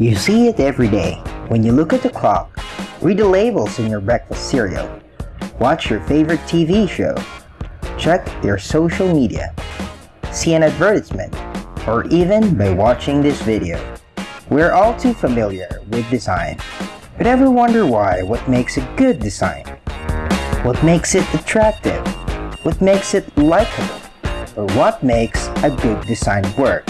You see it every day when you look at the clock, read the labels in your breakfast cereal, watch your favorite TV show, check your social media, see an advertisement, or even by watching this video. We're all too familiar with design, but ever wonder why what makes a good design? What makes it attractive? What makes it likable? Or what makes a good design work?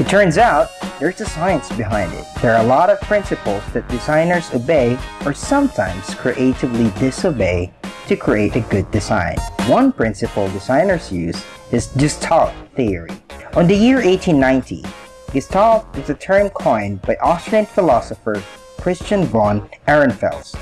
It turns out, there's a science behind it. There are a lot of principles that designers obey or sometimes creatively disobey to create a good design. One principle designers use is Gestalt theory. On the year 1890, Gestalt is a term coined by Austrian philosopher Christian von Ehrenfels,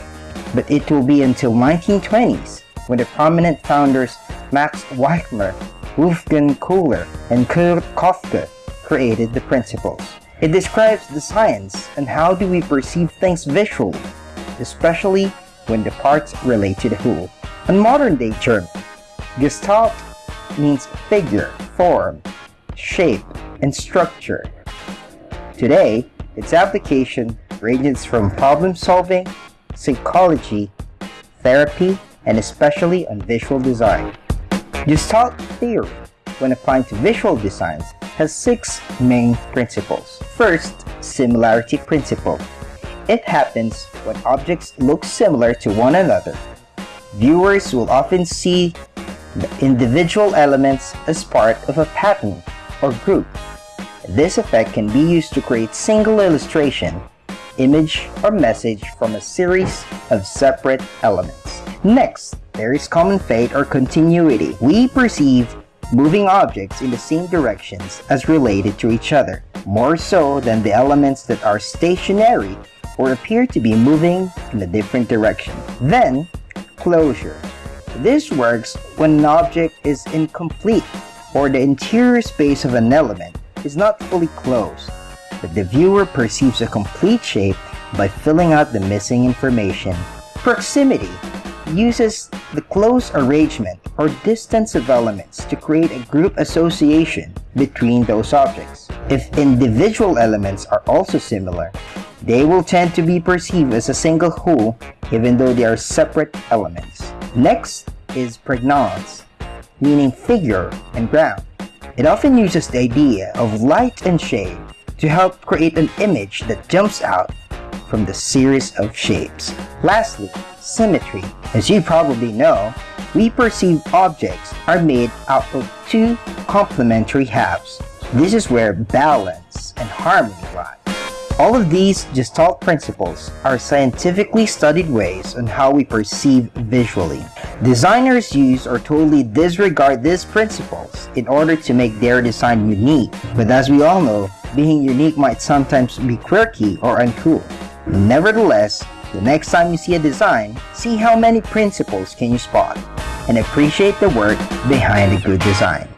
but it will be until 1920s when the prominent founders Max Weichler, Wolfgang Kohler, and Kurt Koffka created the principles. It describes the science and how do we perceive things visually, especially when the parts relate to the whole. In modern day term, Gestalt means figure, form, shape, and structure. Today, its application ranges from problem solving, psychology, therapy, and especially on visual design. Gestalt theory, when applied to visual designs, has six main principles. First, similarity principle. It happens when objects look similar to one another. Viewers will often see the individual elements as part of a pattern or group. This effect can be used to create single illustration, image, or message from a series of separate elements. Next, there is common fate or continuity. We perceive moving objects in the same directions as related to each other, more so than the elements that are stationary or appear to be moving in a different direction. Then, closure. This works when an object is incomplete or the interior space of an element is not fully closed, but the viewer perceives a complete shape by filling out the missing information. Proximity uses the close arrangement or distance of elements to create a group association between those objects. If individual elements are also similar, they will tend to be perceived as a single whole even though they are separate elements. Next is pregnance, meaning figure and ground. It often uses the idea of light and shade to help create an image that jumps out from the series of shapes. Lastly, symmetry. As you probably know, we perceive objects are made out of two complementary halves. This is where balance and harmony lie. All of these Gestalt principles are scientifically studied ways on how we perceive visually. Designers use or totally disregard these principles in order to make their design unique. But as we all know, being unique might sometimes be quirky or uncool. Nevertheless, the next time you see a design, see how many principles can you spot and appreciate the work behind a good design.